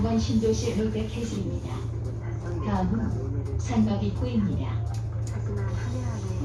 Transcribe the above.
선전 신도시 롯데 캐슬입니다. 다음은 산막 입구입니다. 하지만 한해 안에